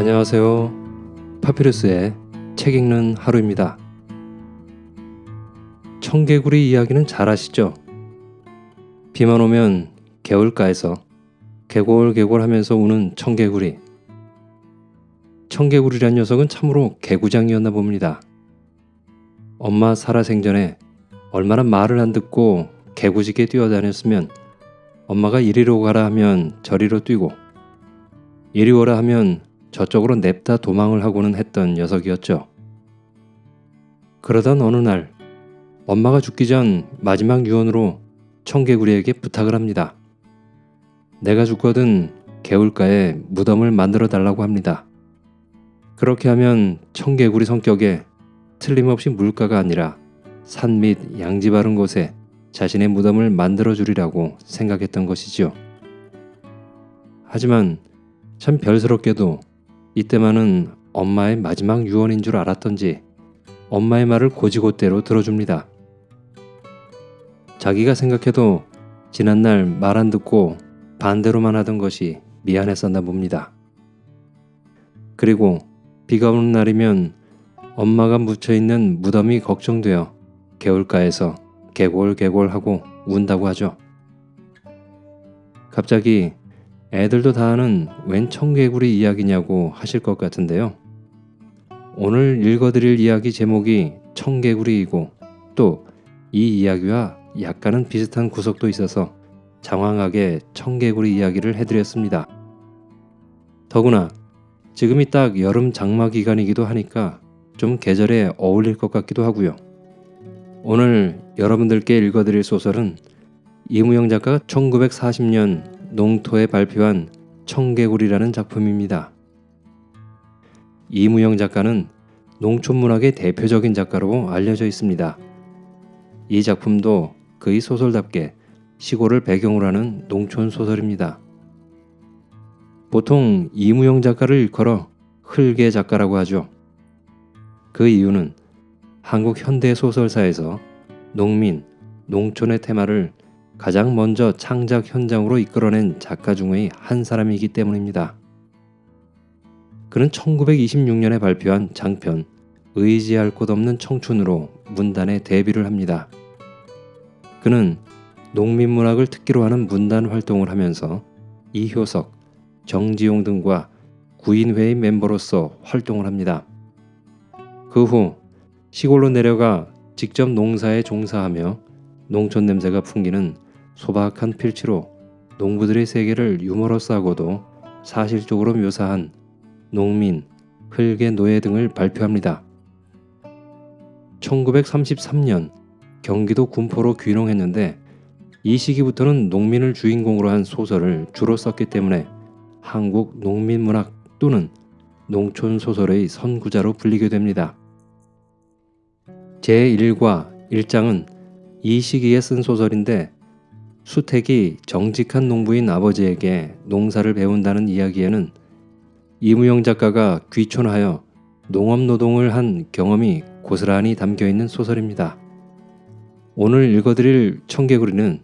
안녕하세요. 파피루스의 책 읽는 하루입니다. 청개구리 이야기는 잘 아시죠? 비만 오면 개울가에서 개골개골 하면서 우는 청개구리. 청개구리란 녀석은 참으로 개구장이었나 봅니다. 엄마 살아생전에 얼마나 말을 안 듣고 개구지게 뛰어다녔으면 엄마가 이리로 가라 하면 저리로 뛰고 이리 오라 하면 저쪽으로 냅다 도망을 하고는 했던 녀석이었죠. 그러던 어느 날 엄마가 죽기 전 마지막 유언으로 청개구리에게 부탁을 합니다. 내가 죽거든 개울가에 무덤을 만들어 달라고 합니다. 그렇게 하면 청개구리 성격에 틀림없이 물가가 아니라 산 및 양지 바른 곳에 자신의 무덤을 만들어 주리라고 생각했던 것이지요. 하지만 참 별스럽게도 이때만은 엄마의 마지막 유언인 줄 알았던지 엄마의 말을 고지고대로 들어줍니다. 자기가 생각해도 지난날 말 안 듣고 반대로만 하던 것이 미안했었나 봅니다. 그리고 비가 오는 날이면 엄마가 묻혀있는 무덤이 걱정되어 개울가에서 개골개골하고 운다고 하죠. 갑자기 애들도 다 아는 웬 청개구리 이야기냐고 하실 것 같은데요. 오늘 읽어드릴 이야기 제목이 청개구리이고 또 이 이야기와 약간은 비슷한 구석도 있어서 장황하게 청개구리 이야기를 해드렸습니다. 더구나 지금이 딱 여름 장마 기간이기도 하니까 좀 계절에 어울릴 것 같기도 하고요. 오늘 여러분들께 읽어드릴 소설은 이무영 작가가 1940년 농토에 발표한 청개구리라는 작품입니다. 이무영 작가는 농촌문학의 대표적인 작가로 알려져 있습니다. 이 작품도 그의 소설답게 시골을 배경으로 하는 농촌 소설입니다. 보통 이무영 작가를 일컬어 흘개 작가라고 하죠. 그 이유는 한국 현대 소설사에서 농민, 농촌의 테마를 가장 먼저 창작 현장으로 이끌어낸 작가 중의 한 사람이기 때문입니다. 그는 1926년에 발표한 장편 의지할 곳 없는 청춘으로 문단에 데뷔를 합니다. 그는 농민문학을 특기로 하는 문단 활동을 하면서 이효석, 정지용 등과 구인회의 멤버로서 활동을 합니다. 그 후 시골로 내려가 직접 농사에 종사하며 농촌 냄새가 풍기는 소박한 필치로 농부들의 세계를 유머러스하고도 사실적으로 묘사한 농민, 흙의 노예 등을 발표합니다. 1933년 경기도 군포로 귀농했는데 이 시기부터는 농민을 주인공으로 한 소설을 주로 썼기 때문에 한국 농민문학 또는 농촌 소설의 선구자로 불리게 됩니다. 제1과 1장은 이 시기에 쓴 소설인데 수택이 정직한 농부인 아버지에게 농사를 배운다는 이야기에는 이무영 작가가 귀촌하여 농업 노동을 한 경험이 고스란히 담겨 있는 소설입니다. 오늘 읽어드릴 청개구리는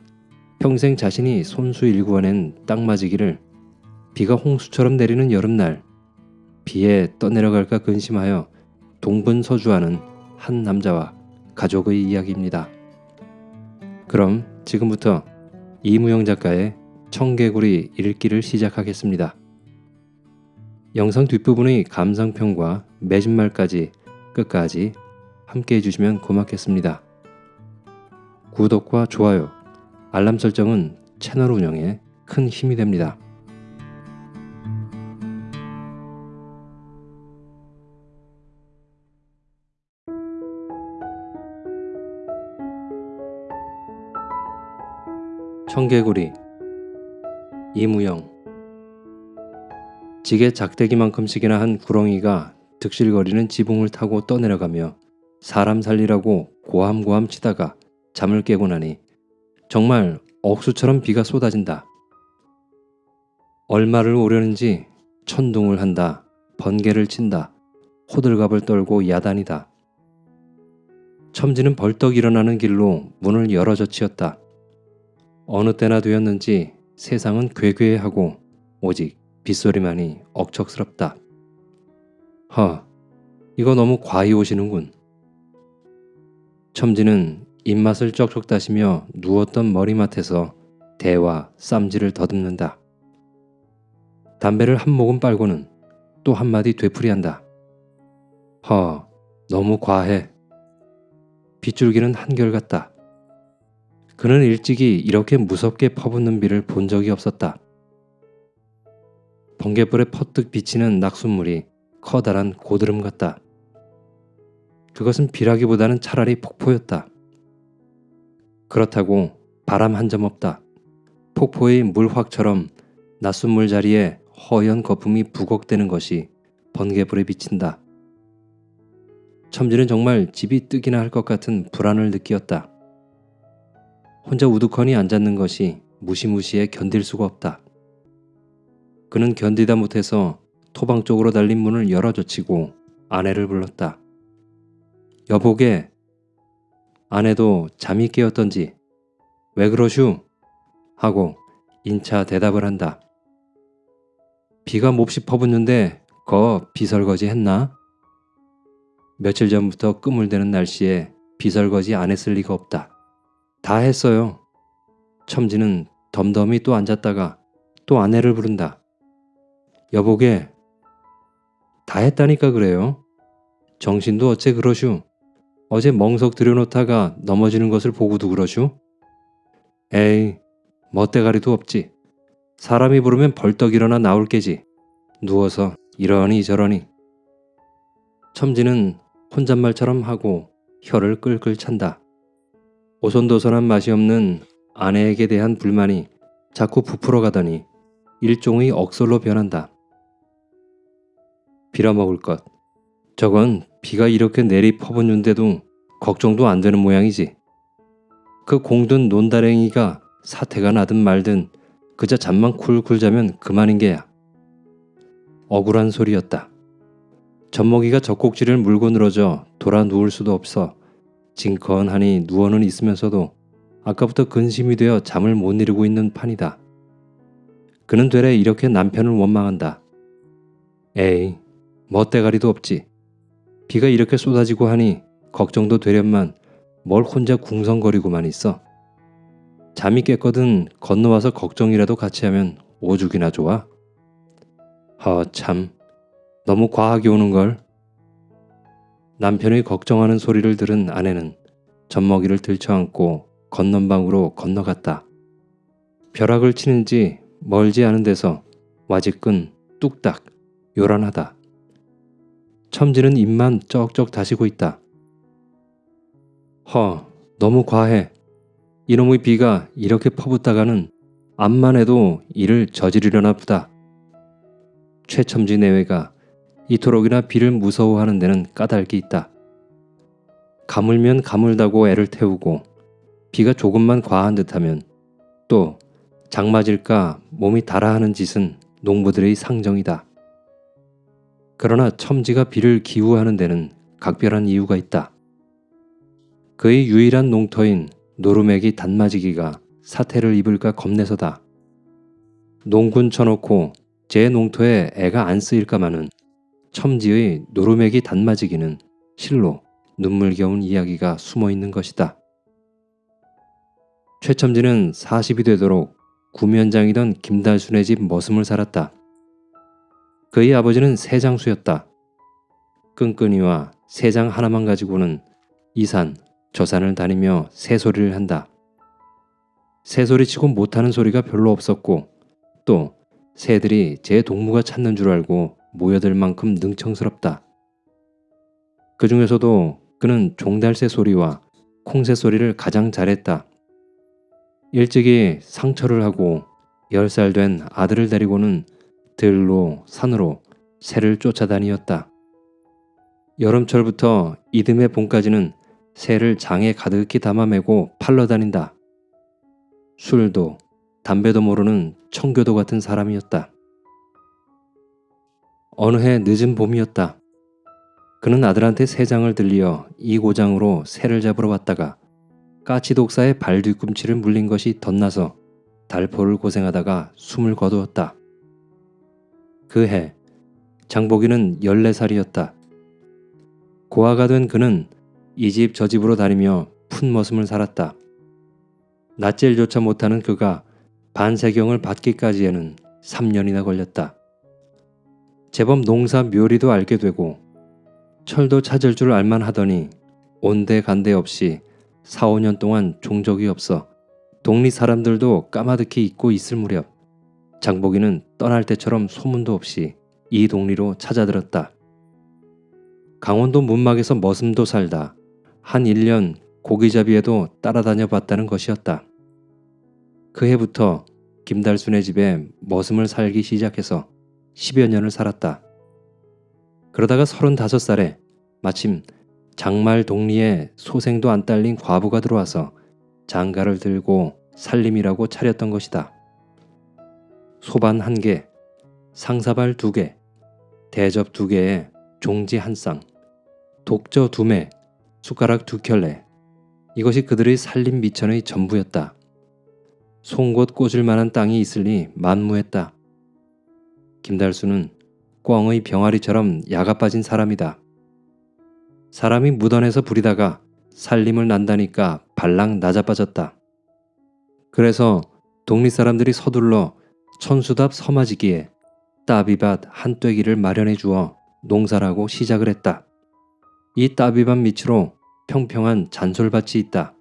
평생 자신이 손수 일구어낸 땅맞이기를 비가 홍수처럼 내리는 여름날 비에 떠내려갈까 근심하여 동분서주하는 한 남자와 가족의 이야기입니다. 그럼 지금부터 이무영 작가의 청개구리 읽기를 시작하겠습니다. 영상 뒷부분의 감상평과 매진말까지 끝까지 함께 해주시면 고맙겠습니다. 구독과 좋아요, 알람 설정은 채널 운영에 큰 힘이 됩니다. 청개구리 이무영 지게 작대기만큼씩이나 한 구렁이가 득실거리는 지붕을 타고 떠내려가며 사람 살리라고 고함고함 치다가 잠을 깨고 나니 정말 억수처럼 비가 쏟아진다. 얼마를 오려는지 천둥을 한다. 번개를 친다. 호들갑을 떨고 야단이다. 첨지는 벌떡 일어나는 길로 문을 열어젖히었다. 어느 때나 되었는지 세상은 괴괴하고 오직 빗소리만이 억척스럽다. 허, 이거 너무 과히 오시는군. 첨지는 입맛을 쩍쩍 다시며 누웠던 머리맡에서 대와 쌈지를 더듬는다. 담배를 한 모금 빨고는 또 한마디 되풀이한다. 허, 너무 과해. 빗줄기는 한결같다. 그는 일찍이 이렇게 무섭게 퍼붓는 비를 본 적이 없었다. 번개불에 퍼뜩 비치는 낙숫물이 커다란 고드름 같다. 그것은 비라기보다는 차라리 폭포였다. 그렇다고 바람 한 점 없다. 폭포의 물확처럼 낮순물 자리에 허연 거품이 부걱대는 것이 번개불에 비친다. 첨지는 정말 집이 뜨기나 할 것 같은 불안을 느끼었다. 혼자 우두커니 앉았는 것이 무시무시해 견딜 수가 없다. 그는 견디다 못해서 토방 쪽으로 달린 문을 열어젖히고 아내를 불렀다. 여보게 아내도 잠이 깨었던지 왜 그러슈? 하고 인차 대답을 한다. 비가 몹시 퍼붓는데 거 비설거지 했나? 며칠 전부터 끄물대는 날씨에 비설거지 안 했을 리가 없다. 다 했어요. 첨지는 덤덤히 또 앉았다가 또 아내를 부른다. 여보게 다 했다니까 그래요. 정신도 어째 그러슈. 어제 멍석 들여놓다가 넘어지는 것을 보고도 그러슈. 에이 멋대가리도 없지. 사람이 부르면 벌떡 일어나 나올 게지. 누워서 이러니 저러니. 첨지는 혼잣말처럼 하고 혀를 끌끌 찬다. 오손도손한 맛이 없는 아내에게 대한 불만이 자꾸 부풀어 가더니 일종의 억설로 변한다. 빌어먹을 것. 저건 비가 이렇게 내리 퍼붓는데도 걱정도 안 되는 모양이지. 그 공든 논다랭이가 사태가 나든 말든 그저 잠만 쿨쿨 자면 그만인 게야. 억울한 소리였다. 젖먹이가 젖꼭지를 물고 늘어져 돌아 누울 수도 없어 징컨하니 누워는 있으면서도 아까부터 근심이 되어 잠을 못 이루고 있는 판이다. 그는 되레 이렇게 남편을 원망한다. 에이, 멋대가리도 없지. 비가 이렇게 쏟아지고 하니 걱정도 되련만 뭘 혼자 궁성거리고만 있어. 잠이 깼거든 건너와서 걱정이라도 같이 하면 오죽이나 좋아. 허 참 너무 과하게 오는걸. 남편의 걱정하는 소리를 들은 아내는 젖먹이를 들쳐안고 건넌방으로 건너갔다. 벼락을 치는지 멀지 않은 데서 와직근 뚝딱 요란하다. 첨지는 입만 쩍쩍 다시고 있다. 허, 너무 과해. 이놈의 비가 이렇게 퍼붓다가는 암만 해도 이를 저지르려나 보다. 최첨지 내외가 이토록이나 비를 무서워하는 데는 까닭이 있다. 가물면 가물다고 애를 태우고 비가 조금만 과한 듯하면 또 장맞을까 몸이 달아하는 짓은 농부들의 상정이다. 그러나 첨지가 비를 기우하는 데는 각별한 이유가 있다. 그의 유일한 농터인 노루맥이 단맞이기가 사태를 입을까 겁내서다. 농군 쳐놓고 제 농토에 애가 안 쓰일까마는 첨지의 노루맥이 단맞이기는 실로 눈물겨운 이야기가 숨어 있는 것이다. 최첨지는 40이 되도록 구면장이던 김달순의 집 머슴을 살았다. 그의 아버지는 세장수였다. 끈끈이와 세장 하나만 가지고는 이산, 저산을 다니며 새소리를 한다. 새소리치고 못하는 소리가 별로 없었고 또 새들이 제 동무가 찾는 줄 알고 모여들 만큼 능청스럽다. 그 중에서도 그는 종달새 소리와 콩새 소리를 가장 잘했다. 일찍이 상처를 하고 10살 된 아들을 데리고는 들로 산으로 새를 쫓아다니었다. 여름철부터 이듬해 봄까지는 새를 장에 가득히 담아매고 팔러 다닌다. 술도 담배도 모르는 청교도 같은 사람이었다. 어느 해 늦은 봄이었다. 그는 아들한테 새 장을 들리어 이 고장으로 새를 잡으러 왔다가 까치 독사의 발 뒤꿈치를 물린 것이 덧나서 달포를 고생하다가 숨을 거두었다. 그 해 장보기는 14살이었다. 고아가 된 그는 이 집 저 집으로 다니며 푼머슴을 살았다. 낯질조차 못하는 그가 반세경을 받기까지에는 3년이나 걸렸다. 제법 농사 묘리도 알게 되고 철도 찾을 줄 알만 하더니 온데간데 없이 4, 5년 동안 종적이 없어 동리 사람들도 까마득히 잊고 있을 무렵 장보기는 떠날 때처럼 소문도 없이 이 동리로 찾아들었다. 강원도 문막에서 머슴도 살다 한 1년 고기잡이에도 따라다녀 봤다는 것이었다. 그 해부터 김달순의 집에 머슴을 살기 시작해서 10여 년을 살았다. 그러다가 35살에 마침 장말 동리에 소생도 안 딸린 과부가 들어와서 장가를 들고 살림이라고 차렸던 것이다. 소반 한 개, 상사발 두 개, 대접 두 개에 종지 한 쌍, 독저 두 매, 숟가락 두 켤레. 이것이 그들의 살림 미천의 전부였다. 송곳 꽂을 만한 땅이 있으니 만무했다. 김달수는 꿩의 병아리처럼 야가 빠진 사람이다. 사람이 무던해서 부리다가 살림을 난다니까 발랑 낮아빠졌다. 그래서 독립 사람들이 서둘러 천수답 서마지기에 따비밭 한 떼기를 마련해 주어 농사라고 시작을 했다. 이 따비밭 밑으로 평평한 잔솔밭이 있다.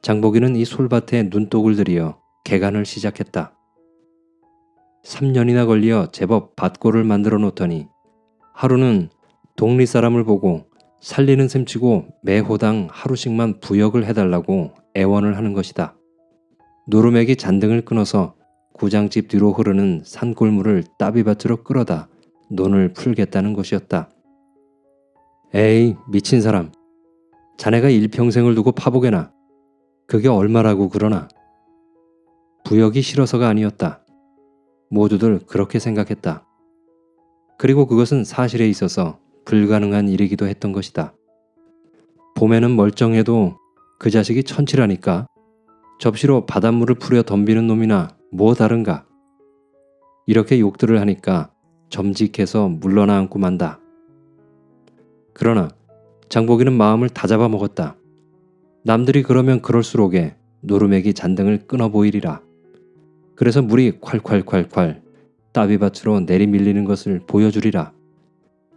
장보기는 이 솔밭에 눈독을 들이어 개간을 시작했다. 3년이나 걸려 제법 밭골을 만들어 놓더니 하루는 동리 사람을 보고 살리는 셈치고 매 호당 하루씩만 부역을 해달라고 애원을 하는 것이다. 노루맥이 잔등을 끊어서 구장집 뒤로 흐르는 산골물을 따비밭으로 끌어다 논을 풀겠다는 것이었다. 에이 미친 사람 자네가 일평생을 두고 파보게나 그게 얼마라고 그러나 부역이 싫어서가 아니었다. 모두들 그렇게 생각했다. 그리고 그것은 사실에 있어서 불가능한 일이기도 했던 것이다. 봄에는 멀쩡해도 그 자식이 천치라니까 접시로 바닷물을 풀여 덤비는 놈이나 뭐 다른가. 이렇게 욕들을 하니까 점직해서 물러나 앉고 만다. 그러나 장보기는 마음을 다 잡아 먹었다. 남들이 그러면 그럴수록에 노루맥이 잔등을 끊어 보이리라. 그래서 물이 콸콸콸콸 따비밭으로 내리밀리는 것을 보여주리라.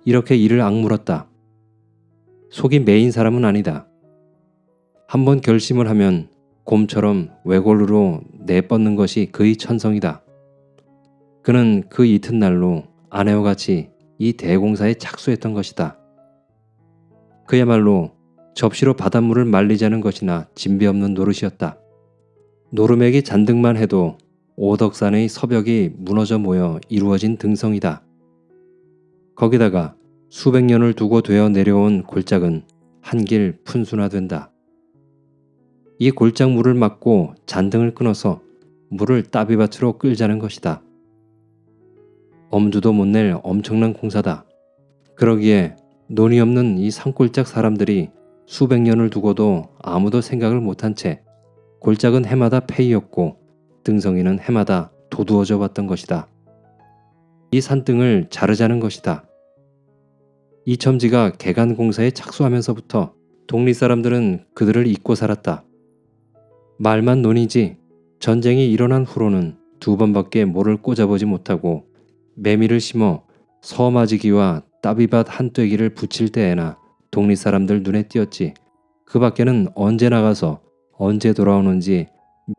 이렇게 이를 악물었다. 속이 메인 사람은 아니다. 한번 결심을 하면 곰처럼 외골루로 내뻗는 것이 그의 천성이다. 그는 그 이튿날로 아내와 같이 이 대공사에 착수했던 것이다. 그야말로 접시로 바닷물을 말리자는 것이나 진배 없는 노릇이었다. 노름액이 잔뜩만 해도 오덕산의 서벽이 무너져 모여 이루어진 등성이다. 거기다가 수백 년을 두고 되어 내려온 골짜은 한길 푼순화된다. 이 골짝 물을 막고 잔등을 끊어서 물을 따비밭으로 끌자는 것이다. 엄두도 못 낼 엄청난 공사다. 그러기에 논이 없는 이 산골짝 사람들이 수백 년을 두고도 아무도 생각을 못한 채 골짝은 해마다 폐이었고 등성이는 해마다 도두어져 왔던 것이다. 이 산등을 자르자는 것이다. 이 첨지가 개간공사에 착수하면서부터 독립 사람들은 그들을 잊고 살았다. 말만 논이지 전쟁이 일어난 후로는 두 번밖에 모를 꽂아보지 못하고 매미를 심어 서마지기와 따비밭 한 떼기를 붙일 때에나 독립 사람들 눈에 띄었지. 그 밖에는 언제 나가서 언제 돌아오는지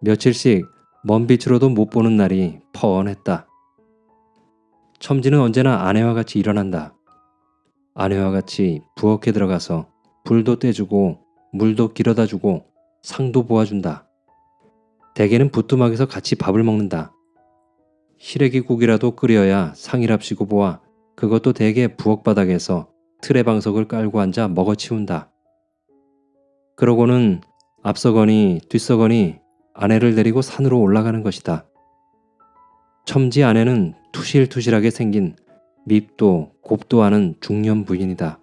며칠씩 먼 빛으로도 못 보는 날이 뻔했다. 첨지는 언제나 아내와 같이 일어난다. 아내와 같이 부엌에 들어가서 불도 떼주고 물도 길어다 주고 상도 보아준다. 대개는 부뚜막에서 같이 밥을 먹는다. 시래기국이라도 끓여야 상이랍시고 보아 그것도 대개 부엌 바닥에서 틀의 방석을 깔고 앉아 먹어치운다. 그러고는 앞서거니 뒤서거니 아내를 데리고 산으로 올라가는 것이다. 첨지 아내는 투실투실하게 생긴 밉도 곱도 않은 중년 부인이다.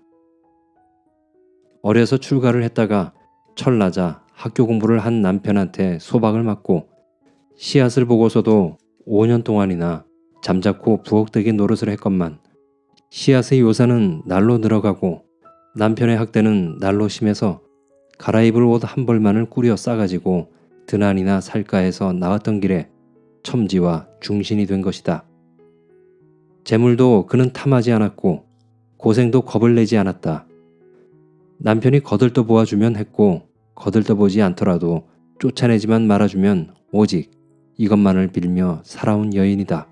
어려서 출가를 했다가 철나자 학교 공부를 한 남편한테 소박을 맞고 씨앗을 보고서도 5년 동안이나 잠자코 부엌대기 노릇을 했건만 씨앗의 요사는 날로 늘어가고 남편의 학대는 날로 심해서 갈아입을 옷 한 벌만을 꾸려 싸가지고 드난이나 살가에서 나왔던 길에 첨지와 중신이 된 것이다. 재물도 그는 탐하지 않았고 고생도 겁을 내지 않았다. 남편이 거들떠 보아주면 했고 거들떠 보지 않더라도 쫓아내지만 말아주면 오직 이것만을 빌며 살아온 여인이다.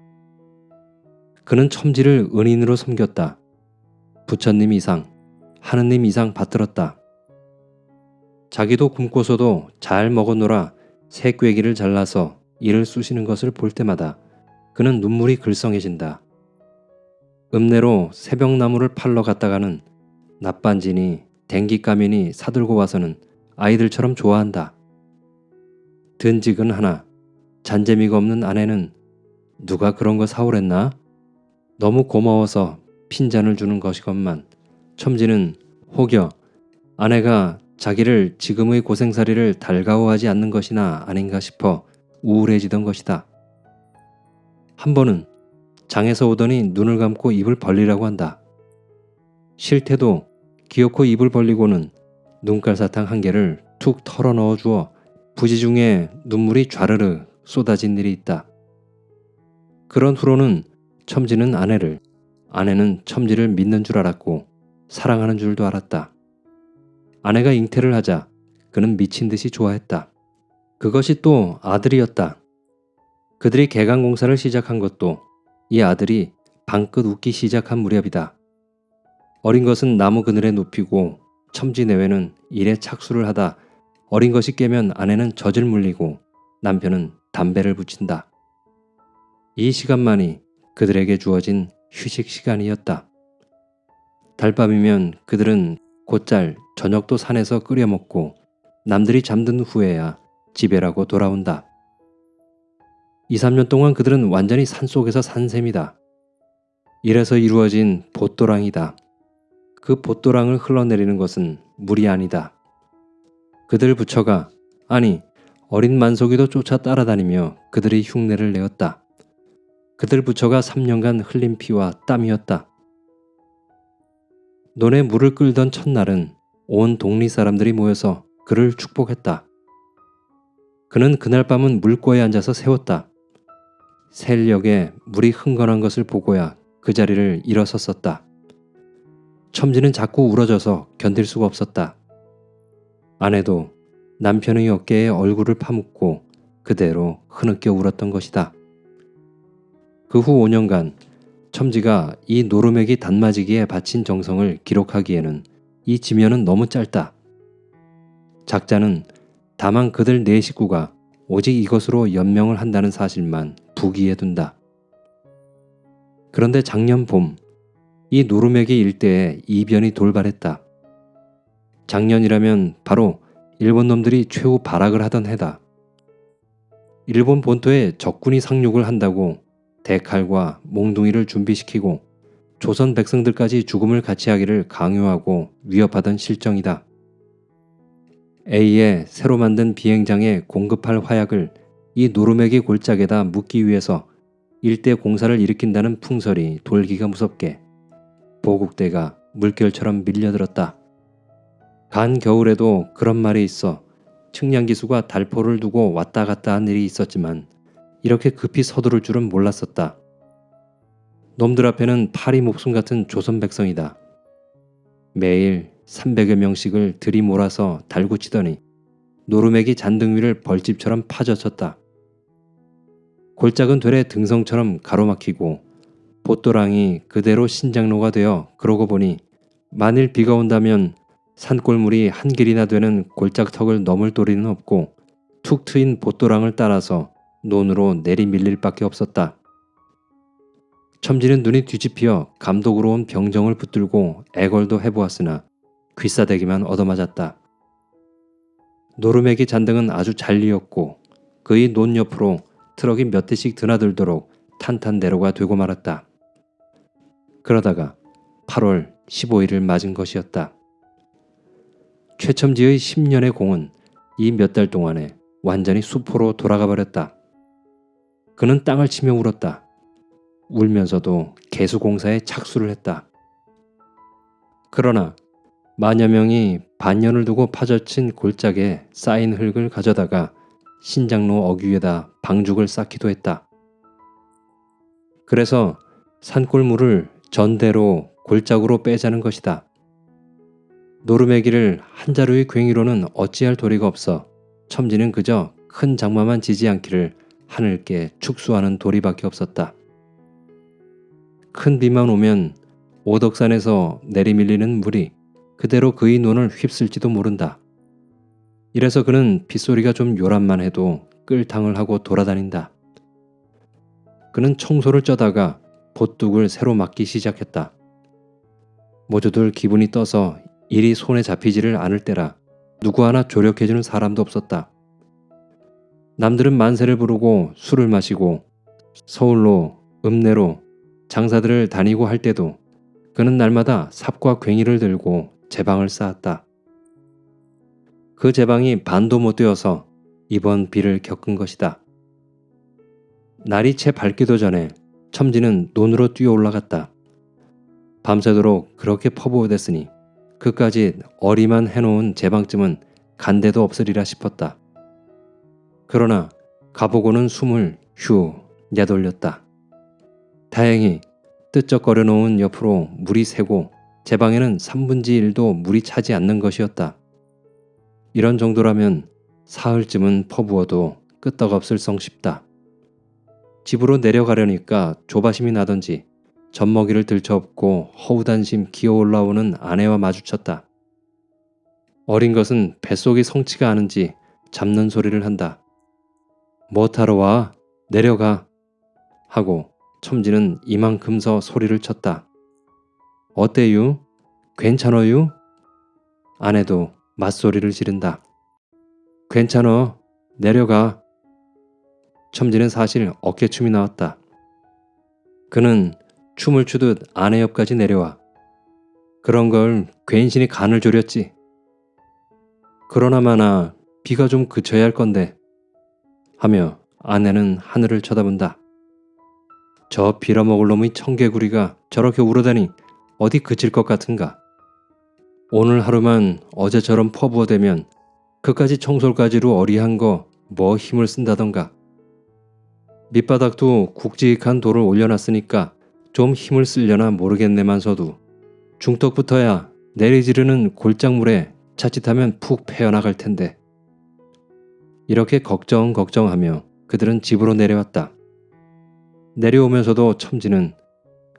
그는 첨지를 은인으로 섬겼다. 부처님 이상, 하느님 이상 받들었다. 자기도 굶고서도 잘 먹어노라 새 꾀기를 잘라서 이를 쑤시는 것을 볼 때마다 그는 눈물이 글썽해진다. 읍내로 새벽나무를 팔러 갔다가는 납반진이 댕기까미니 사들고 와서는 아이들처럼 좋아한다. 든직은 하나, 잔재미가 없는 아내는 누가 그런 거 사오랬나? 너무 고마워서 핀잔을 주는 것이건만 첨지는 혹여 아내가 자기를 지금의 고생살이를 달가워하지 않는 것이나 아닌가 싶어 우울해지던 것이다. 한 번은 장에서 오더니 눈을 감고 입을 벌리라고 한다. 실태도 기어코 입을 벌리고는 눈깔 사탕 한 개를 툭 털어 넣어 주어 부지 중에 눈물이 좌르르 쏟아진 일이 있다. 그런 후로는 첨지는 아내를, 아내는 첨지를 믿는 줄 알았고 사랑하는 줄도 알았다. 아내가 잉태를 하자 그는 미친 듯이 좋아했다. 그것이 또 아들이었다. 그들이 개강공사를 시작한 것도 이 아들이 방긋 웃기 시작한 무렵이다. 어린 것은 나무 그늘에 눕히고 첨지 내외는 일에 착수를 하다 어린 것이 깨면 아내는 젖을 물리고 남편은 담배를 붙인다. 이 시간만이 그들에게 주어진 휴식 시간이었다. 달밤이면 그들은 곧잘 저녁도 산에서 끓여 먹고 남들이 잠든 후에야 집에라고 돌아온다. 2, 3년 동안 그들은 완전히 산속에서 산 셈이다. 이래서 이루어진 보도랑이다. 그 보도랑을 흘러내리는 것은 물이 아니다. 그들 부처가 아니 어린 만석이도 쫓아 따라다니며 그들의 흉내를 내었다. 그들 부처가 3년간 흘린 피와 땀이었다. 논에 물을 끌던 첫날은 온 동리 사람들이 모여서 그를 축복했다. 그는 그날 밤은 물고에 앉아서 세웠다. 셀역에 물이 흥건한 것을 보고야 그 자리를 일어섰었다. 첨지는 자꾸 울어져서 견딜 수가 없었다. 아내도 남편의 어깨에 얼굴을 파묻고 그대로 흐느껴 울었던 것이다. 그 후 5년간 첨지가 이 노루맥이 단마지기에 바친 정성을 기록하기에는 이 지면은 너무 짧다. 작자는 다만 그들 네 식구가 오직 이것으로 연명을 한다는 사실만 부기에 둔다. 그런데 작년 봄, 이 노루맥이 일대에 이변이 돌발했다. 작년이라면 바로 일본 놈들이 최후 발악을 하던 해다. 일본 본토에 적군이 상륙을 한다고 대칼과 몽둥이를 준비시키고 조선 백성들까지 죽음을 같이 하기를 강요하고 위협하던 실정이다. A의 새로 만든 비행장에 공급할 화약을 이 노루맥의 골짜기에다 묻기 위해서 일대 공사를 일으킨다는 풍설이 돌기가 무섭게 보국대가 물결처럼 밀려들었다. 간 겨울에도 그런 말이 있어 측량기수가 달포를 두고 왔다 갔다 한 일이 있었지만 이렇게 급히 서두를 줄은 몰랐었다. 놈들 앞에는 파리 목숨 같은 조선 백성이다. 매일 300여 명씩을 들이몰아서 달구치더니 노루맥이 잔등 위를 벌집처럼 파져쳤다. 골짝은 되레 등성처럼 가로막히고 보또랑이 그대로 신장로가 되어 그러고 보니 만일 비가 온다면 산골물이 한 길이나 되는 골짝턱을 넘을 도리는 없고 툭 트인 보또랑을 따라서 논으로 내리밀릴 밖에 없었다. 첨지는 눈이 뒤집혀 감독으로 온 병정을 붙들고 애걸도 해보았으나 귀싸대기만 얻어맞았다. 노루맥이 잔등은 아주 잘리었고 그의 논 옆으로 트럭이 몇 대씩 드나들도록 탄탄대로가 되고 말았다. 그러다가 8월 15일을 맞은 것이었다. 최첨지의 10년의 공은 이 몇 달 동안에 완전히 수포로 돌아가 버렸다. 그는 땅을 치며 울었다. 울면서도 개수공사에 착수를 했다. 그러나 마녀 명이 반년을 두고 파져친 골짜기에 쌓인 흙을 가져다가 신장로 어귀에다 방죽을 쌓기도 했다. 그래서 산골물을 전대로 골짜구로 빼자는 것이다. 노루매기를 한 자루의 괭이로는 어찌할 도리가 없어 첨지는 그저 큰 장마만 지지 않기를 하늘께 축수하는 도리밖에 없었다. 큰 비만 오면 오덕산에서 내리밀리는 물이 그대로 그의 눈을 휩쓸지도 모른다. 이래서 그는 빗소리가 좀 요란만 해도 끌탕을 하고 돌아다닌다. 그는 청소를 쩌다가 보뚝을 새로 막기 시작했다. 모두들 기분이 떠서 일이 손에 잡히지를 않을 때라 누구 하나 조력해주는 사람도 없었다. 남들은 만세를 부르고 술을 마시고 서울로 읍내로 장사들을 다니고 할 때도 그는 날마다 삽과 괭이를 들고 제방을 쌓았다. 그 제방이 반도 못 되어서 이번 비를 겪은 것이다. 날이 채 밝기도 전에 첨지는 논으로 뛰어 올라갔다. 밤새도록 그렇게 퍼부어댔으니 그까지 어리만 해놓은 제방쯤은 간데도 없으리라 싶었다. 그러나 가보고는 숨을 휴 내돌렸다. 다행히 뜨적거려 놓은 옆으로 물이 새고 제 방에는 3분지 1도 물이 차지 않는 것이었다. 이런 정도라면 사흘쯤은 퍼부어도 끄떡없을 성 싶다. 집으로 내려가려니까 조바심이 나던지 젖먹이를 들쳐업고 허우단심 기어 올라오는 아내와 마주쳤다. 어린 것은 뱃속이 성치가 않은지 잡는 소리를 한다. 뭐타러 와? 내려가. 하고 첨지는 이만큼서 소리를 쳤다. 어때유? 괜찮어유? 아내도 맞소리를 지른다. 괜찮어. 내려가. 첨지는 사실 어깨춤이 나왔다. 그는 춤을 추듯 아내 옆까지 내려와. 그런 걸 괜시니 간을 졸였지. 그러나마나 비가 좀 그쳐야 할 건데 하며 아내는 하늘을 쳐다본다. 저 빌어먹을 놈의 청개구리가 저렇게 울어다니 어디 그칠 것 같은가. 오늘 하루만 어제처럼 퍼부어대면 그까지 청솔가지로 어리한 거 뭐 힘을 쓴다던가. 밑바닥도 굵직한 돌을 올려놨으니까 좀 힘을 쓰려나 모르겠네만서도 중턱부터야 내리지르는 골장물에 자칫하면 푹 패어나갈 텐데. 이렇게 걱정 걱정하며 그들은 집으로 내려왔다. 내려오면서도 첨지는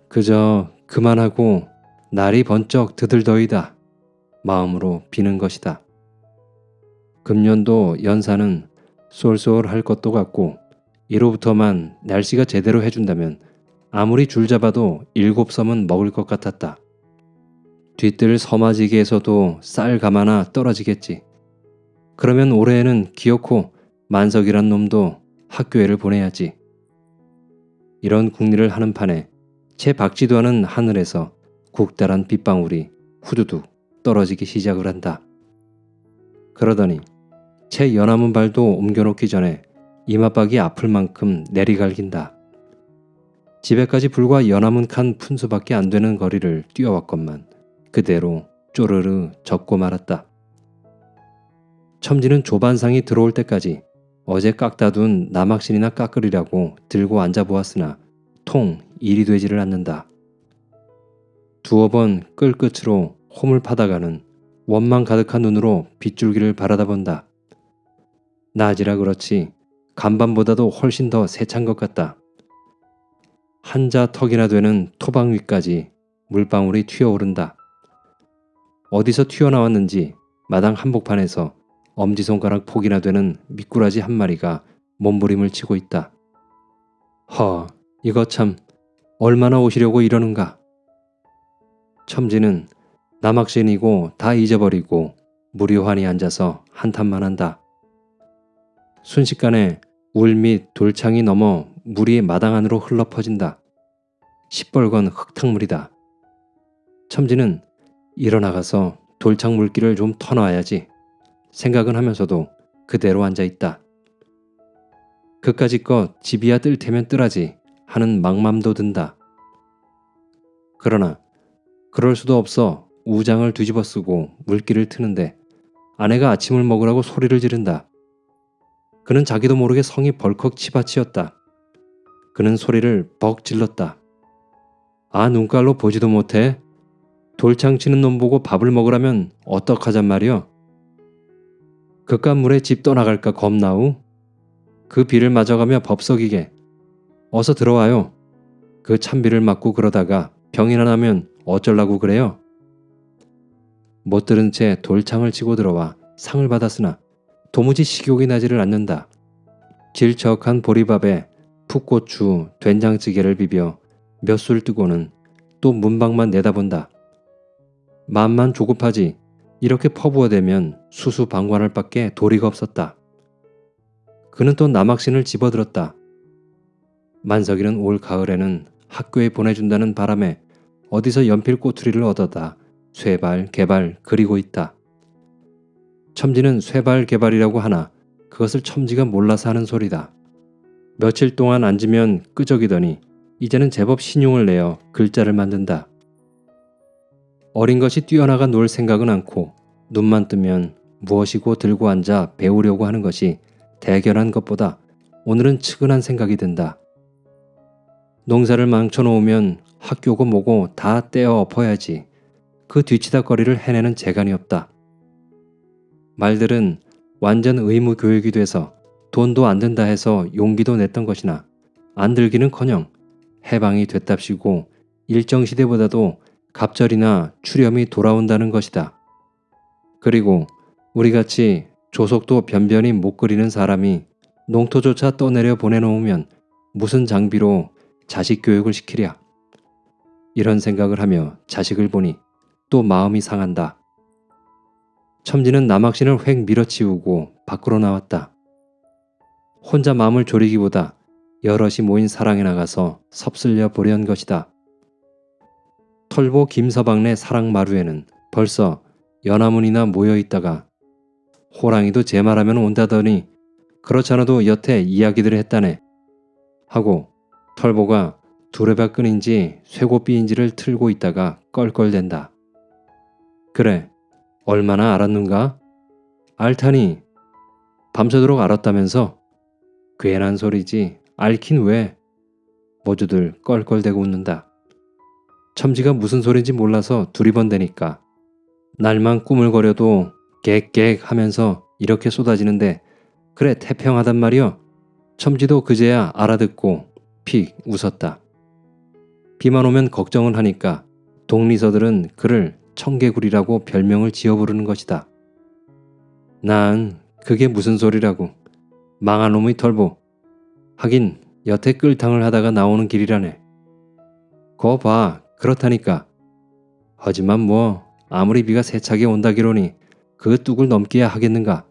그저 그만하고 날이 번쩍 드들더이다 마음으로 비는 것이다. 금년도 연사는 쏠쏠할 것도 같고 이로부터만 날씨가 제대로 해준다면 아무리 줄 잡아도 일곱 섬은 먹을 것 같았다. 뒤뜰 서마지기에서도 쌀 가마나 떨어지겠지. 그러면 올해에는 기어코 만석이란 놈도 학교에를 보내야지. 이런 궁리를 하는 판에 채 박지도 않은 하늘에서 국달한 빗방울이 후두둑 떨어지기 시작을 한다. 그러더니 채 연하문 발도 옮겨놓기 전에 이마박이 아플 만큼 내리갈긴다. 집에까지 불과 연하문 칸 푼수밖에 안 되는 거리를 뛰어왔건만 그대로 쪼르르 젖고 말았다. 첨지는 조반상이 들어올 때까지 어제 깎다 둔 남학신이나 깎으리라고 들고 앉아보았으나 통 일이 되지를 않는다. 두어 번 끌끝으로 홈을 파다가는 원망 가득한 눈으로 빗줄기를 바라다 본다. 낮이라 그렇지 간밤보다도 훨씬 더 세찬 것 같다. 한자 턱이나 되는 토방 위까지 물방울이 튀어오른다. 어디서 튀어나왔는지 마당 한복판에서 엄지손가락 폭이나 되는 미꾸라지 한 마리가 몸부림을 치고 있다. 허, 이거 참 얼마나 오시려고 이러는가. 첨지는 남학신이고 다 잊어버리고 무료환히 앉아서 한탄만 한다. 순식간에 울및 돌창이 넘어 물이 마당 안으로 흘러 퍼진다. 시뻘건 흙탕물이다. 첨지는 일어나가서 돌창 물기를 좀 터놔야지 생각은 하면서도 그대로 앉아 있다. 그까짓 것 집이야 뜰 테면 뜨라지 하는 막맘도 든다. 그러나 그럴 수도 없어 우장을 뒤집어 쓰고 물기를 트는데 아내가 아침을 먹으라고 소리를 지른다. 그는 자기도 모르게 성이 벌컥 치받치었다. 그는 소리를 벅 질렀다. 아 눈깔로 보지도 못해? 돌창 치는 놈 보고 밥을 먹으라면 어떡하잔 말이여? 그깟 물에 집 떠나갈까 겁나우? 그 비를 맞아가며 법석이게 어서 들어와요. 그 찬비를 맞고 그러다가 병이나 나면 어쩌려고 그래요? 못 들은 채 돌창을 치고 들어와 상을 받았으나 도무지 식욕이 나지를 않는다. 질척한 보리밥에 풋고추, 된장찌개를 비벼 몇 술 뜨고는 또 문방만 내다본다. 맘만 조급하지 이렇게 퍼부어대면 수수방관할 밖에 도리가 없었다. 그는 또 남학신을 집어들었다. 만석이는 올 가을에는 학교에 보내준다는 바람에 어디서 연필 꼬투리를 얻어다 쇠발, 개발 그리고 있다. 첨지는 쇠발, 개발이라고 하나 그것을 첨지가 몰라서 하는 소리다. 며칠 동안 앉으면 끄적이더니 이제는 제법 신용을 내어 글자를 만든다. 어린 것이 뛰어나가 놀 생각은 않고 눈만 뜨면 무엇이고 들고 앉아 배우려고 하는 것이 대견한 것보다 오늘은 측은한 생각이 든다. 농사를 망쳐놓으면 학교고 뭐고 다 떼어 엎어야지. 그 뒤치다거리를 해내는 재간이 없다. 말들은 완전 의무 교육이 돼서 돈도 안 든다 해서 용기도 냈던 것이나 안 들기는커녕 해방이 됐답시고 일정 시대보다도 갑절이나 추렴이 돌아온다는 것이다. 그리고 우리같이 조속도 변변히 못 그리는 사람이 농토조차 떠내려 보내놓으면 무슨 장비로 자식 교육을 시키랴. 이런 생각을 하며 자식을 보니 또 마음이 상한다. 첨지는 남학신을 획 밀어치우고 밖으로 나왔다. 혼자 마음을 졸이기보다 여럿이 모인 사랑에 나가서 섭슬려 보려는 것이다. 털보 김서방네 사랑마루에는 벌써 연화문이나 모여 있다가 호랑이도 제 말하면 온다더니 그렇잖아도 여태 이야기들을 했다네. 하고 털보가 두레바 끈인지 쇠고삐인지를 틀고 있다가 껄껄댄다. 그래, 얼마나 알았는가? 알타니, 밤새도록 알았다면서? 괜한 소리지, 알긴 왜? 모두들 껄껄대고 웃는다. 첨지가 무슨 소린지 몰라서 두리번대니까. 날만 꾸물거려도 객객 하면서 이렇게 쏟아지는데 그래 태평하단 말이여. 첨지도 그제야 알아듣고 픽 웃었다. 비만 오면 걱정을 하니까 동리서들은 그를 청개구리라고 별명을 지어 부르는 것이다. 난 그게 무슨 소리라고. 망한 놈의 털보. 하긴 여태 끌탕을 하다가 나오는 길이라네. 거 봐. 그렇다니까. 하지만 뭐 아무리 비가 세차게 온다기로니 그 뚝을 넘기야 하겠는가.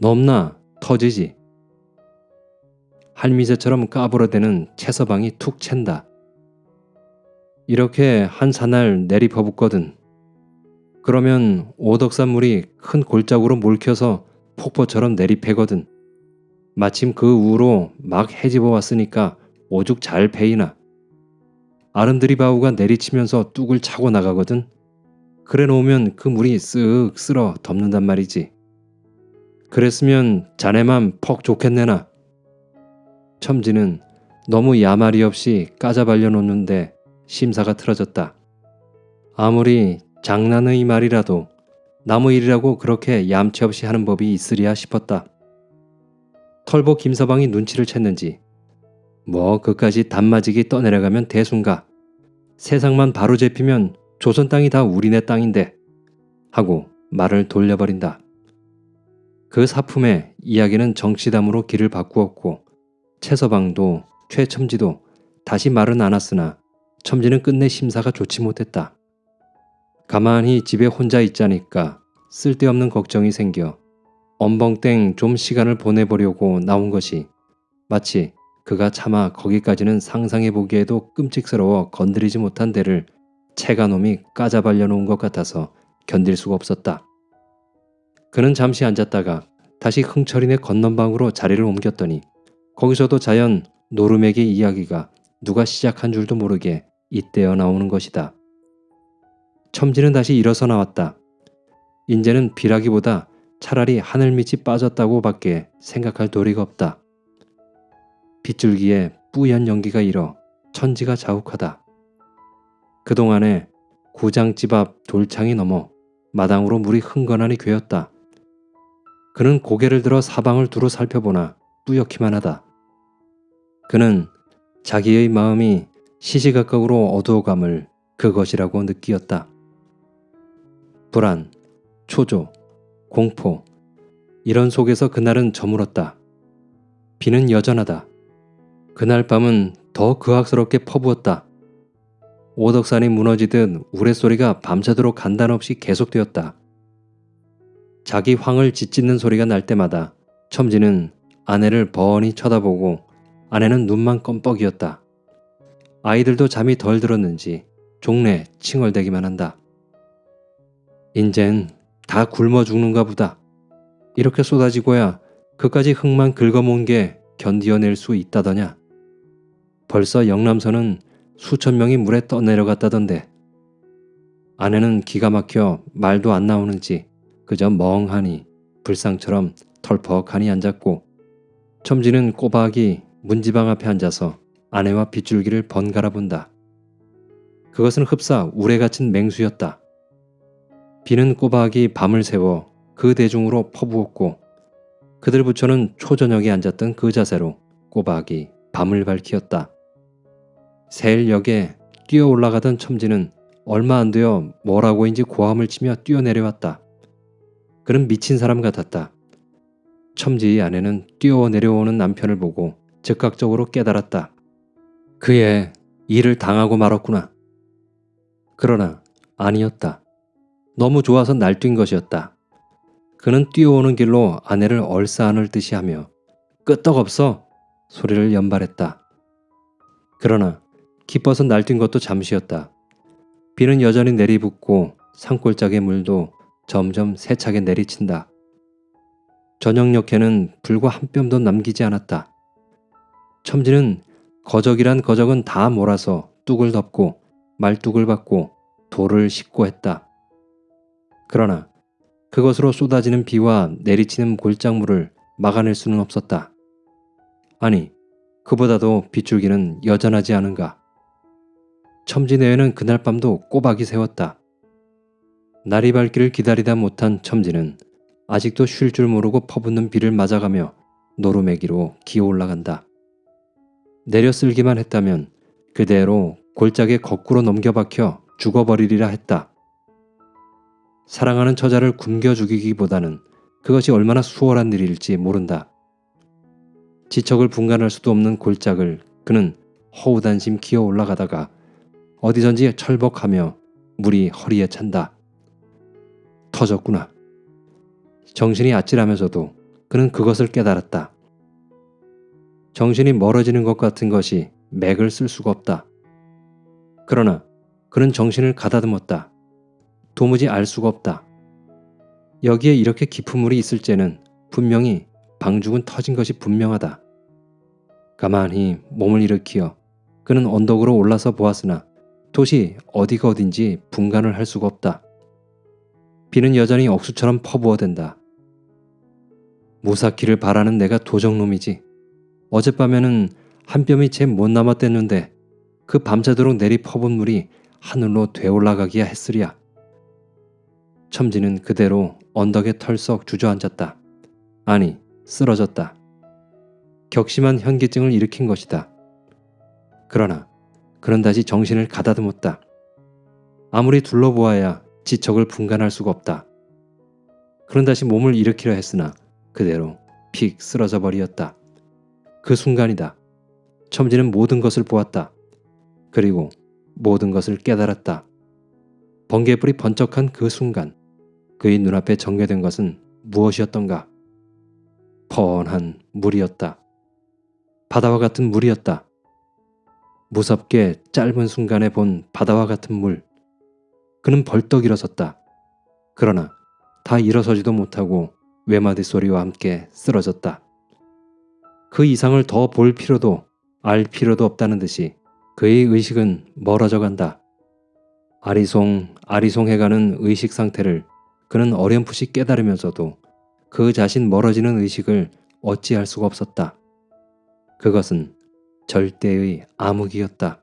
넘나 터지지. 할미새처럼 까불어대는 채서방이 툭 챈다. 이렇게 한 사날 내리퍼붓거든. 그러면 오덕산물이 큰 골짜구로 몰켜서 폭포처럼 내리패거든. 마침 그 우로 막 해집어 왔으니까 오죽 잘 패이나. 아름드리바우가 내리치면서 뚝을 차고 나가거든. 그래 놓으면 그 물이 쓱 쓸어 덮는단 말이지. 그랬으면 자네만 퍽 좋겠네나. 첨지는 너무 야말이 없이 까자발려 놓는데 심사가 틀어졌다. 아무리 장난의 말이라도 나무 일이라고 그렇게 얌체 없이 하는 법이 있으리야 싶었다. 털보 김서방이 눈치를 챘는지 뭐 그까지 단마지기 떠내려가면 대순가 세상만 바로 잡히면 조선 땅이 다 우리네 땅인데 하고 말을 돌려버린다. 그 사품에 이야기는 정치담으로 길을 바꾸었고 최서방도 최첨지도 다시 말은 않았으나 첨지는 끝내 심사가 좋지 못했다. 가만히 집에 혼자 있자니까 쓸데없는 걱정이 생겨 엄벙땡 좀 시간을 보내보려고 나온 것이 마치 그가 차마 거기까지는 상상해 보기에도 끔찍스러워 건드리지 못한 데를 체가놈이 까자발려 놓은 것 같아서 견딜 수가 없었다. 그는 잠시 앉았다가 다시 흥철이네 건넌방으로 자리를 옮겼더니 거기서도 자연 노르맥의 이야기가 누가 시작한 줄도 모르게 잇대어 나오는 것이다. 첨지는 다시 일어서 나왔다. 인제는 비라기보다 차라리 하늘밑이 빠졌다고 밖에 생각할 도리가 없다. 빗줄기에 뿌연 연기가 일어 천지가 자욱하다. 그동안에 구장집 앞 돌창이 넘어 마당으로 물이 흥건하니 괴었다. 그는 고개를 들어 사방을 두루 살펴보나 뿌옇기만 하다. 그는 자기의 마음이 시시각각으로 어두워감을 그것이라고 느끼었다. 불안, 초조, 공포, 이런 속에서 그날은 저물었다. 비는 여전하다. 그날 밤은 더 그악스럽게 퍼부었다. 오덕산이 무너지듯 우레소리가 밤새도록 간단없이 계속되었다. 자기 황을 짓짓는 소리가 날 때마다 첨지는 아내를 버언히 쳐다보고 아내는 눈만 껌뻑이었다. 아이들도 잠이 덜 들었는지 종래 칭얼대기만 한다. 인젠 다 굶어 죽는가 보다. 이렇게 쏟아지고야 그까지 흙만 긁어모은 게 견디어낼 수 있다더냐. 벌써 영남선은 수천 명이 물에 떠내려갔다던데. 아내는 기가 막혀 말도 안 나오는지 그저 멍하니 불상처럼 털퍽하니 앉았고 첨지는 꼬박이 문지방 앞에 앉아서 아내와 빗줄기를 번갈아 본다. 그것은 흡사 우레 갇힌 맹수였다. 비는 꼬박이 밤을 새워 그 대중으로 퍼부었고 그들 부처는 초저녁에 앉았던 그 자세로 꼬박이 밤을 밝히었다. 세일역에 뛰어 올라가던 첨지는 얼마 안 되어 뭐라고인지 고함을 치며 뛰어내려왔다. 그는 미친 사람 같았다. 첨지의 아내는 뛰어 내려오는 남편을 보고 즉각적으로 깨달았다. 그의 일을 당하고 말았구나. 그러나 아니었다. 너무 좋아서 날뛴 것이었다. 그는 뛰어오는 길로 아내를 얼싸안을 듯이 하며 끄떡없어 소리를 연발했다. 그러나 기뻐서 날뛴 것도 잠시였다. 비는 여전히 내리붓고 산골짜기 물도 점점 세차게 내리친다. 저녁녘에는 불과 한 뼘도 남기지 않았다. 첨지는 거적이란 거적은 다 몰아서 뚝을 덮고 말뚝을 받고 돌을 싣고 했다. 그러나 그것으로 쏟아지는 비와 내리치는 골짜물을 막아낼 수는 없었다. 아니, 그보다도 빗줄기는 여전하지 않은가. 첨지내외는 그날 밤도 꼬박이 세웠다. 날이 밝기를 기다리다 못한 첨지는 아직도 쉴 줄 모르고 퍼붓는 비를 맞아가며 노루매기로 기어 올라간다. 내려 쓸기만 했다면 그대로 골짜기에 거꾸로 넘겨박혀 죽어버리리라 했다. 사랑하는 처자를 굶겨 죽이기보다는 그것이 얼마나 수월한 일일지 모른다. 지척을 분간할 수도 없는 골짝을 그는 허우단심 기어 올라가다가 어디선지 철벅하며 물이 허리에 찬다. 터졌구나. 정신이 아찔하면서도 그는 그것을 깨달았다. 정신이 멀어지는 것 같은 것이 맥을 쓸 수가 없다. 그러나 그는 정신을 가다듬었다. 도무지 알 수가 없다. 여기에 이렇게 깊은 물이 있을지는 분명히 방죽은 터진 것이 분명하다. 가만히 몸을 일으키어 그는 언덕으로 올라서 보았으나 도시 어디가 어딘지 분간을 할 수가 없다. 비는 여전히 억수처럼 퍼부어댄다. 무사키를 바라는 내가 도적놈이지. 어젯밤에는 한 뼘이 채 못 남았댔는데 그 밤새도록 내리 퍼본 물이 하늘로 되올라가기야 했으랴. 첨지는 그대로 언덕에 털썩 주저앉았다. 아니, 쓰러졌다. 격심한 현기증을 일으킨 것이다. 그러나 그런 다시 정신을 가다듬었다. 아무리 둘러보아야 지척을 분간할 수가 없다. 그런 다시 몸을 일으키려 했으나 그대로 픽 쓰러져 버리었다. 그 순간이다. 첨지는 모든 것을 보았다. 그리고 모든 것을 깨달았다. 번개불이 번쩍한 그 순간 그의 눈앞에 전개된 것은 무엇이었던가? 펀한 물이었다. 바다와 같은 물이었다. 무섭게 짧은 순간에 본 바다와 같은 물. 그는 벌떡 일어섰다. 그러나 다 일어서지도 못하고 외마디 소리와 함께 쓰러졌다. 그 이상을 더 볼 필요도 알 필요도 없다는 듯이 그의 의식은 멀어져 간다. 아리송 아리송해가는 의식 상태를 그는 어렴풋이 깨달으면서도 그 자신 멀어지는 의식을 어찌할 수가 없었다. 그것은 절대의 암흑이었다.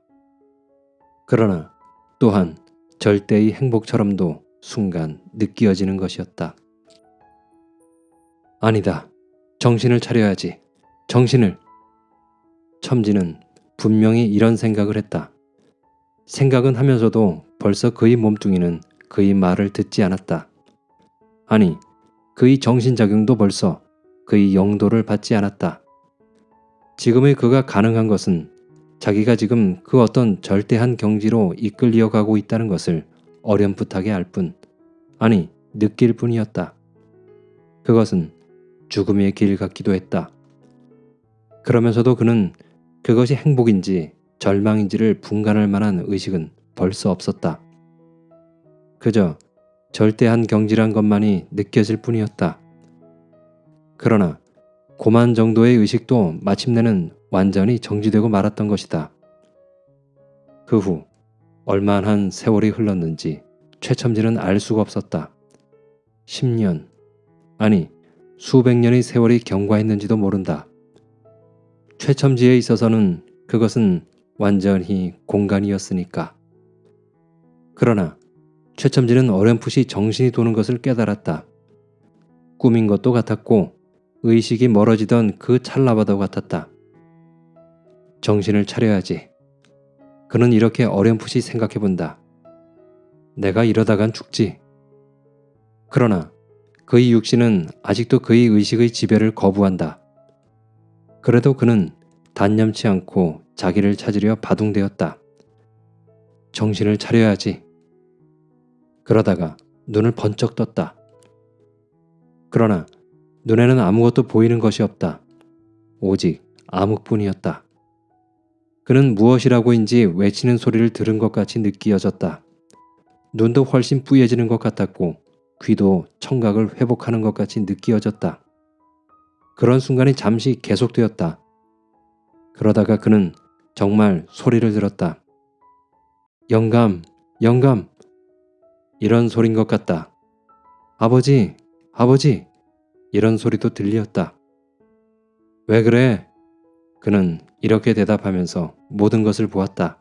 그러나 또한 절대의 행복처럼도 순간 느끼어지는 것이었다. 아니다. 정신을 차려야지. 정신을. 첨지는 분명히 이런 생각을 했다. 생각은 하면서도 벌써 그의 몸뚱이는 그의 말을 듣지 않았다. 아니, 그의 정신작용도 벌써 그의 영도를 받지 않았다. 지금의 그가 가능한 것은 자기가 지금 그 어떤 절대한 경지로 이끌려 가고 있다는 것을 어렴풋하게 알 뿐, 아니, 느낄 뿐이었다. 그것은 죽음의 길 같기도 했다. 그러면서도 그는 그것이 행복인지 절망인지를 분간할 만한 의식은 벌써 없었다. 그저 절대한 경지란 것만이 느껴질 뿐이었다. 그러나 고만 정도의 의식도 마침내는 완전히 정지되고 말았던 것이다. 그 후 얼마한 세월이 흘렀는지 최첨지는 알 수가 없었다. 10년, 아니 수백 년의 세월이 경과했는지도 모른다. 최첨지에 있어서는 그것은 완전히 공간이었으니까. 그러나 최첨지는 어렴풋이 정신이 도는 것을 깨달았다. 꿈인 것도 같았고 의식이 멀어지던 그 찰나와도 같았다. 정신을 차려야지. 그는 이렇게 어렴풋이 생각해 본다. 내가 이러다간 죽지. 그러나 그의 육신은 아직도 그의 의식의 지배를 거부한다. 그래도 그는 단념치 않고 자기를 찾으려 바둥대었다. 정신을 차려야지. 그러다가 눈을 번쩍 떴다. 그러나 눈에는 아무것도 보이는 것이 없다. 오직 암흑뿐이었다. 그는 무엇이라고인지 외치는 소리를 들은 것 같이 느끼어졌다. 눈도 훨씬 뿌얘지는 것 같았고 귀도 청각을 회복하는 것 같이 느끼어졌다. 그런 순간이 잠시 계속되었다. 그러다가 그는 정말 소리를 들었다. 영감, 영감. 이런 소린 것 같다. 아버지, 아버지. 이런 소리도 들리었다. 왜 그래? 그는 이렇게 대답하면서 모든 것을 보았다.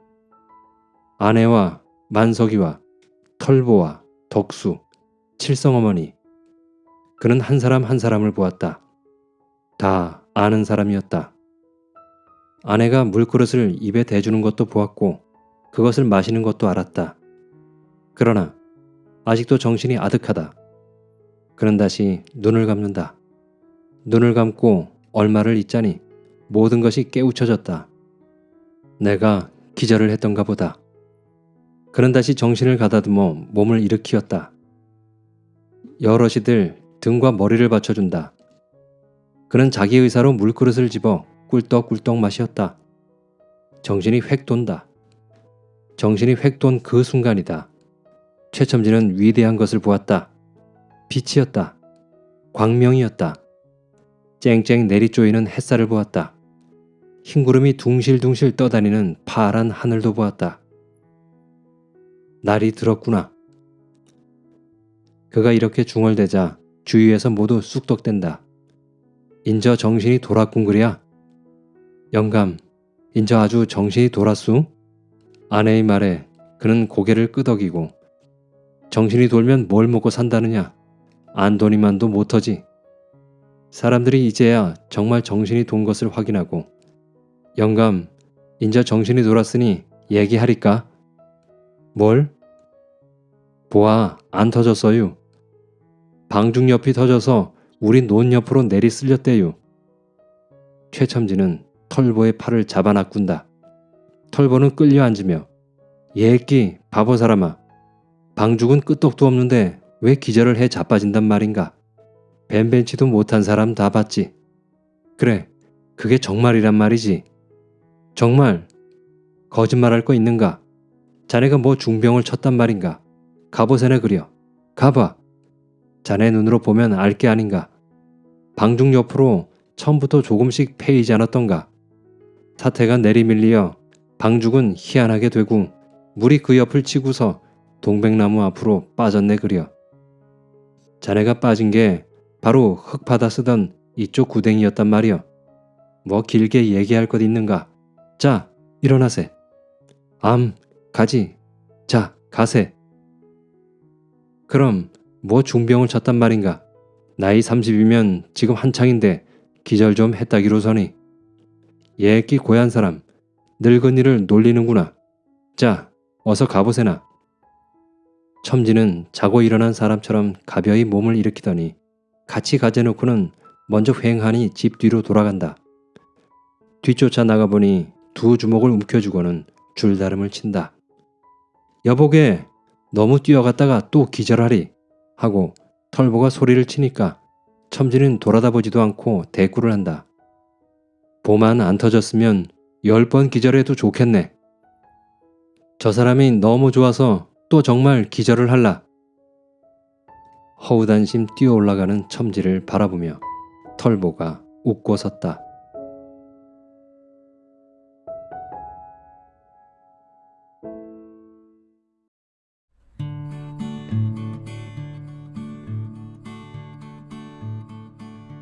아내와 만석이와 털보와 덕수, 칠성어머니. 그는 한 사람 한 사람을 보았다. 다 아는 사람이었다. 아내가 물그릇을 입에 대주는 것도 보았고 그것을 마시는 것도 알았다. 그러나 아직도 정신이 아득하다. 그는 다시 눈을 감는다. 눈을 감고 얼마를 있자니 모든 것이 깨우쳐졌다. 내가 기절을 했던가 보다. 그는 다시 정신을 가다듬어 몸을 일으키었다. 여럿이들 등과 머리를 받쳐준다. 그는 자기 의사로 물그릇을 집어 꿀떡꿀떡 마시었다. 정신이 획 돈다. 정신이 획 돈 그 순간이다. 최첨지는 위대한 것을 보았다. 빛이었다. 광명이었다. 쨍쨍 내리쪼이는 햇살을 보았다. 흰 구름이 둥실둥실 떠다니는 파란 하늘도 보았다. 날이 들었구나. 그가 이렇게 중얼대자 주위에서 모두 쑥덕댄다. 인저 정신이 돌았군 그랴. 영감, 인저 아주 정신이 돌았수? 아내의 말에 그는 고개를 끄덕이고 정신이 돌면 뭘 먹고 산다느냐? 안도니만도 못하지. 사람들이 이제야 정말 정신이 돈 것을 확인하고 영감, 인저 정신이 돌았으니 얘기하리까? 뭘? 보아, 안 터졌어요. 방중 옆이 터져서 우리 논 옆으로 내리 쓸렸대요. 최첨지는 털보의 팔을 잡아놔꾼다. 털보는 끌려 앉으며 예끼 바보 사람아 방죽은 끄떡도 없는데 왜 기절을 해 자빠진단 말인가. 벤벤치도 못한 사람 다 봤지. 그래 그게 정말이란 말이지. 정말 거짓말할 거 있는가? 자네가 뭐 중병을 쳤단 말인가? 가보세네 그려. 가봐. 자네 눈으로 보면 알 게 아닌가. 방중 옆으로 처음부터 조금씩 패이지 않았던가. 사태가 내리밀리어 방죽은 희한하게 되고 물이 그 옆을 치고서 동백나무 앞으로 빠졌네 그려. 자네가 빠진 게 바로 흙바다 쓰던 이쪽 구덩이였단 말이여. 뭐 길게 얘기할 것 있는가? 자, 일어나세. 암, 가지. 자, 가세. 그럼 뭐 중병을 쳤단 말인가? 나이 30이면 지금 한창인데 기절 좀 했다기로서니. 예끼 고얀 사람, 늙은이를 놀리는구나. 자, 어서 가보세나. 첨지는 자고 일어난 사람처럼 가벼이 몸을 일으키더니 같이 가재놓고는 먼저 휑하니 집 뒤로 돌아간다. 뒤쫓아 나가보니 두 주먹을 움켜주고는 줄다름을 친다. 여보게 너무 뛰어갔다가 또 기절하리 하고 털보가 소리를 치니까 첨지는 돌아다 보지도 않고 대꾸를 한다. 보만 안 터졌으면 열 번 기절해도 좋겠네. 저 사람이 너무 좋아서 또 정말 기절을 할라. 허우단심 뛰어 올라가는 첨지를 바라보며 털보가 웃고 섰다.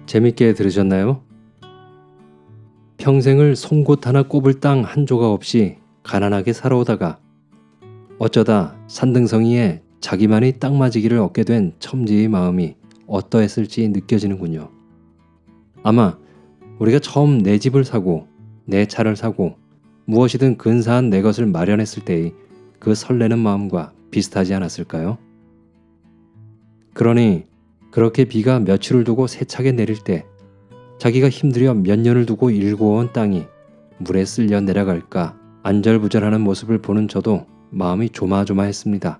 재밌게 들으셨나요? 평생을 송곳 하나 꼽을 땅 한 조각 없이 가난하게 살아오다가 어쩌다 산등성이에 자기만이 딱 맞이기를 얻게 된 첨지의 마음이 어떠했을지 느껴지는군요. 아마 우리가 처음 내 집을 사고 내 차를 사고 무엇이든 근사한 내 것을 마련했을 때의 그 설레는 마음과 비슷하지 않았을까요? 그러니 그렇게 비가 며칠을 두고 세차게 내릴 때 자기가 힘들여 몇 년을 두고 일구어온 땅이 물에 쓸려 내려갈까 안절부절하는 모습을 보는 저도 마음이 조마조마했습니다.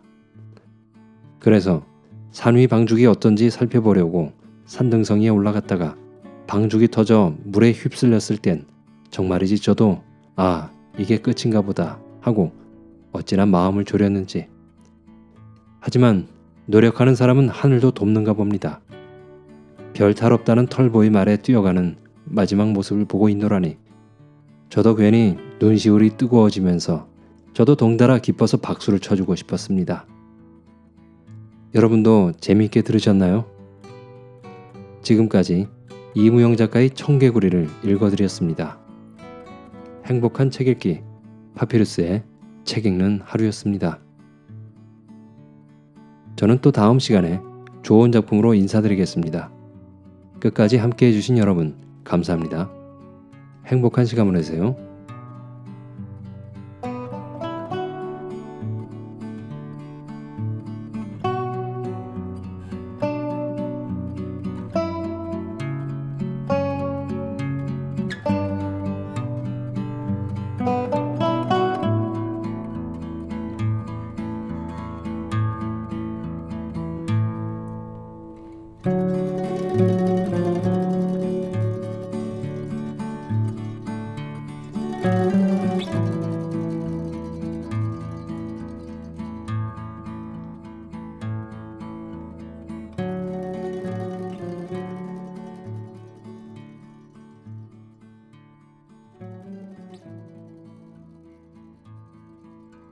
그래서 산위 방죽이 어떤지 살펴보려고 산등성이에 올라갔다가 방죽이 터져 물에 휩쓸렸을 땐 정말이지 저도 아 이게 끝인가 보다 하고 어찌나 마음을 졸였는지 하지만 노력하는 사람은 하늘도 돕는가 봅니다. 별 탈 없다는 털보의 말에 뛰어가는 마지막 모습을 보고 있노라니 저도 괜히 눈시울이 뜨거워지면서 저도 동달아 기뻐서 박수를 쳐주고 싶었습니다. 여러분도 재미있게 들으셨나요? 지금까지 이무영 작가의 청개구리를 읽어드렸습니다. 행복한 책 읽기 파피루스의 책 읽는 하루였습니다. 저는 또 다음 시간에 좋은 작품으로 인사드리겠습니다. 끝까지 함께 해주신 여러분 감사합니다. 행복한 시간 보내세요.